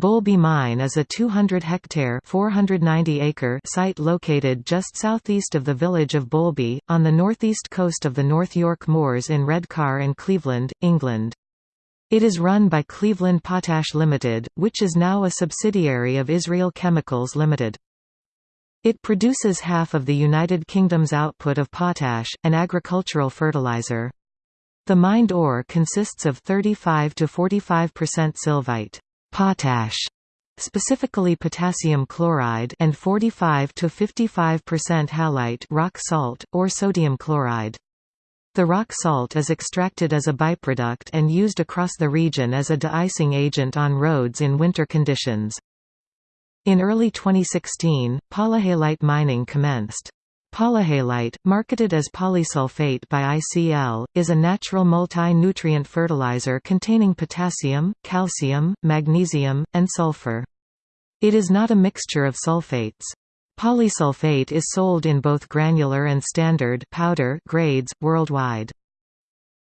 Boulby Mine is a 200-hectare (490-acre) site located just southeast of the village of Boulby, on the northeast coast of the North York Moors in Redcar and Cleveland, England. It is run by Cleveland Potash Limited, which is now a subsidiary of Israel Chemicals Limited. It produces half of the United Kingdom's output of potash, an agricultural fertilizer. The mined ore consists of 35 to 45% sylvite potash specifically potassium chloride and 45 to 55% halite rock salt or sodium chloride. The rock salt is extracted as a byproduct and used across the region as a de-icing agent on roads in winter conditions. In early 2016, polyhalite mining commenced. Polyhalite, marketed as polysulfate by ICL, is a natural multi-nutrient fertilizer containing potassium, calcium, magnesium, and sulfur. It is not a mixture of sulfates. Polysulfate is sold in both granular and standard powder grades, worldwide.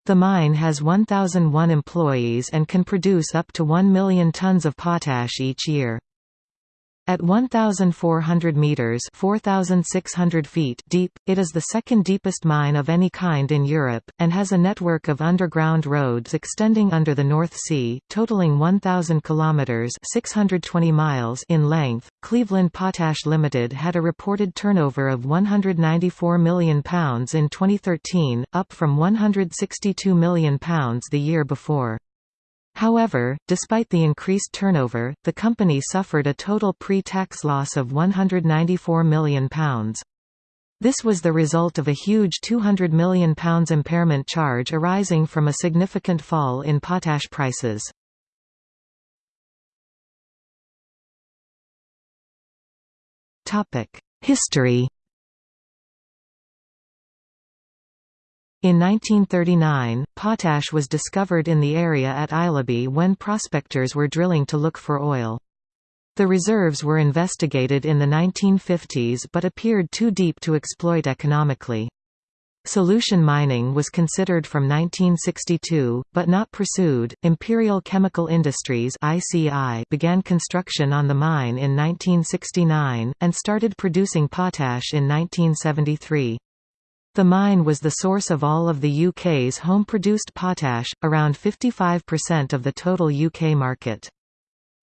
The mine has 1,001 employees and can produce up to 1 million tons of potash each year. At 1,400 metres 4,600 feet deep, it is the second deepest mine of any kind in Europe, and has a network of underground roads extending under the North Sea, totaling 1,000 kilometres 620 miles in length. Cleveland Potash Limited had a reported turnover of £194 million in 2013, up from £162 million the year before. However, despite the increased turnover, the company suffered a total pre-tax loss of £194 million. This was the result of a huge £200 million impairment charge arising from a significant fall in potash prices. History In 1939, potash was discovered in the area at Aislaby when prospectors were drilling to look for oil. The reserves were investigated in the 1950s but appeared too deep to exploit economically. Solution mining was considered from 1962, but not pursued. Imperial Chemical Industries (ICI) began construction on the mine in 1969 and started producing potash in 1973. The mine was the source of all of the UK's home-produced potash, around 55% of the total UK market.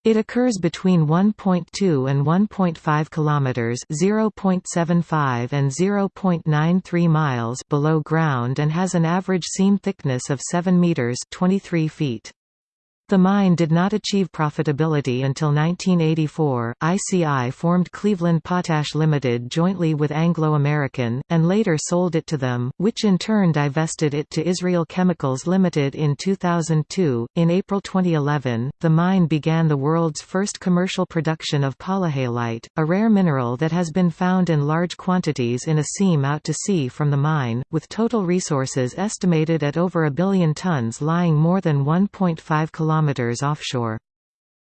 It occurs between 1.2 and 1.5 kilometers, 0.75 and 0.93 miles below ground and has an average seam thickness of 7 meters, 23 feet. The mine did not achieve profitability until 1984. ICI formed Cleveland Potash Limited jointly with Anglo American, and later sold it to them, which in turn divested it to Israel Chemicals Limited in 2002. In April 2011, the mine began the world's first commercial production of polyhalite, a rare mineral that has been found in large quantities in a seam out to sea from the mine, with total resources estimated at over a billion tons lying more than 1.5 kilometers kilometers offshore.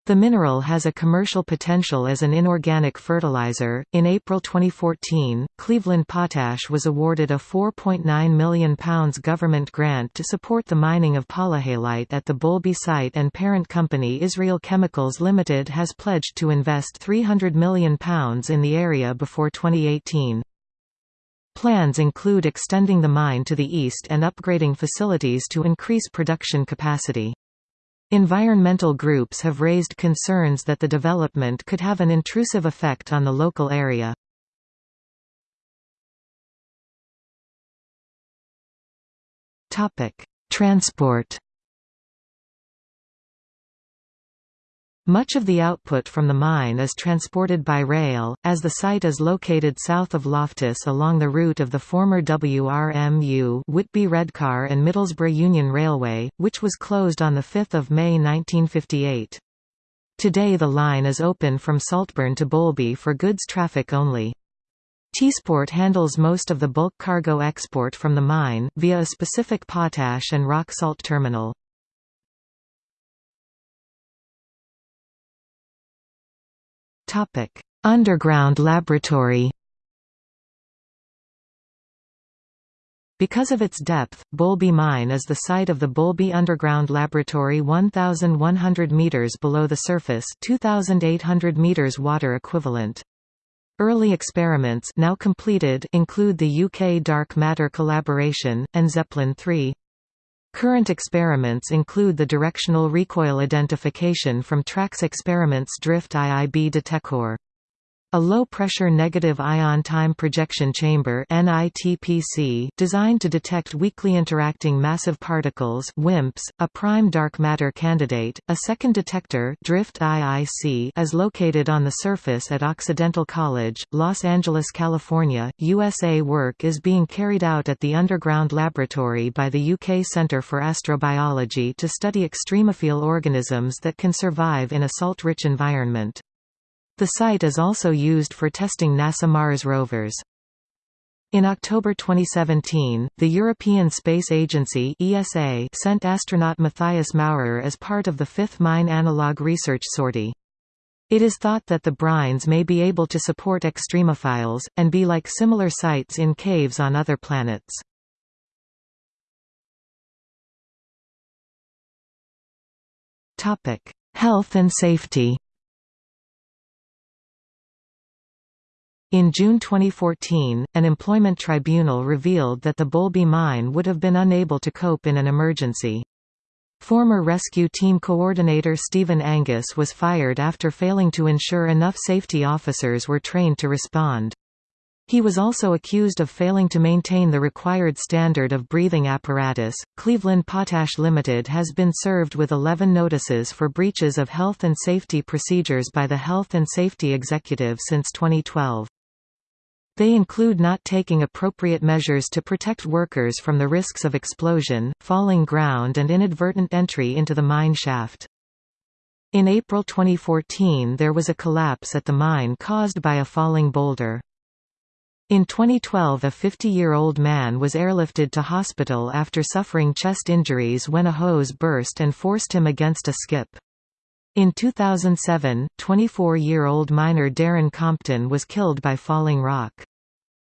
The mineral has a commercial potential as an inorganic fertilizer. In April 2014, Cleveland Potash was awarded a £4.9 million government grant to support the mining of polyhalite at the Boulby site, and parent company Israel Chemicals Limited has pledged to invest £300 million in the area before 2018. Plans include extending the mine to the east and upgrading facilities to increase production capacity. Environmental groups have raised concerns that the development could have an intrusive effect on the local area. Transport Much of the output from the mine is transported by rail, as the site is located south of Loftus along the route of the former WRMU Whitby Redcar and Middlesbrough Union Railway, which was closed on 5 May 1958. Today the line is open from Saltburn to Boulby for goods traffic only. Teesport handles most of the bulk cargo export from the mine, via a specific potash and rock salt terminal. Underground laboratory. Because of its depth, Boulby Mine is the site of the Boulby Underground Laboratory 1,100 metres below the surface 2,800 metres water equivalent. Early experiments now completed include the UK Dark Matter Collaboration, and ZEPLIN 3. Current experiments include the directional recoil identification from Tracks Experiments Drift IIB detector. A low-pressure negative ion time projection chamber designed to detect weakly interacting massive particles WIMPs, a prime dark matter candidate. A second detector Drift IIC is located on the surface at Occidental College, Los Angeles, California, USA. Work is being carried out at the Underground Laboratory by the UK Centre for Astrobiology to study extremophile organisms that can survive in a salt-rich environment. The site is also used for testing NASA Mars rovers. In October 2017, the European Space Agency ESA sent astronaut Matthias Maurer as part of the fifth mine analog research sortie. It is thought that the brines may be able to support extremophiles, and be like similar sites in caves on other planets. Health and safety In June 2014, an employment tribunal revealed that the Boulby mine would have been unable to cope in an emergency. Former rescue team coordinator Stephen Angus was fired after failing to ensure enough safety officers were trained to respond. He was also accused of failing to maintain the required standard of breathing apparatus. Cleveland Potash Limited has been served with 11 notices for breaches of health and safety procedures by the Health and Safety Executive since 2012. They include not taking appropriate measures to protect workers from the risks of explosion, falling ground and inadvertent entry into the mine shaft. In April 2014 there was a collapse at the mine caused by a falling boulder. In 2012 a 50-year-old man was airlifted to hospital after suffering chest injuries when a hose burst and forced him against a skip. In 2007, 24-year-old miner Darren Compton was killed by falling rock.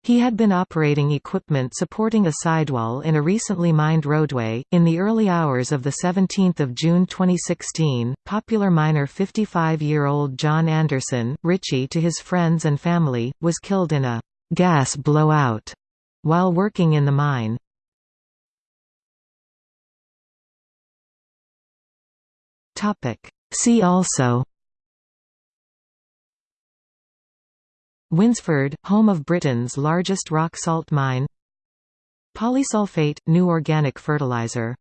He had been operating equipment supporting a sidewall in a recently mined roadway. In the early hours of 17 June 2016, popular miner 55-year-old John Anderson, Richie to his friends and family, was killed in a gas blowout while working in the mine. See also Winsford, home of Britain's largest rock salt mine Polysulfate – new organic fertilizer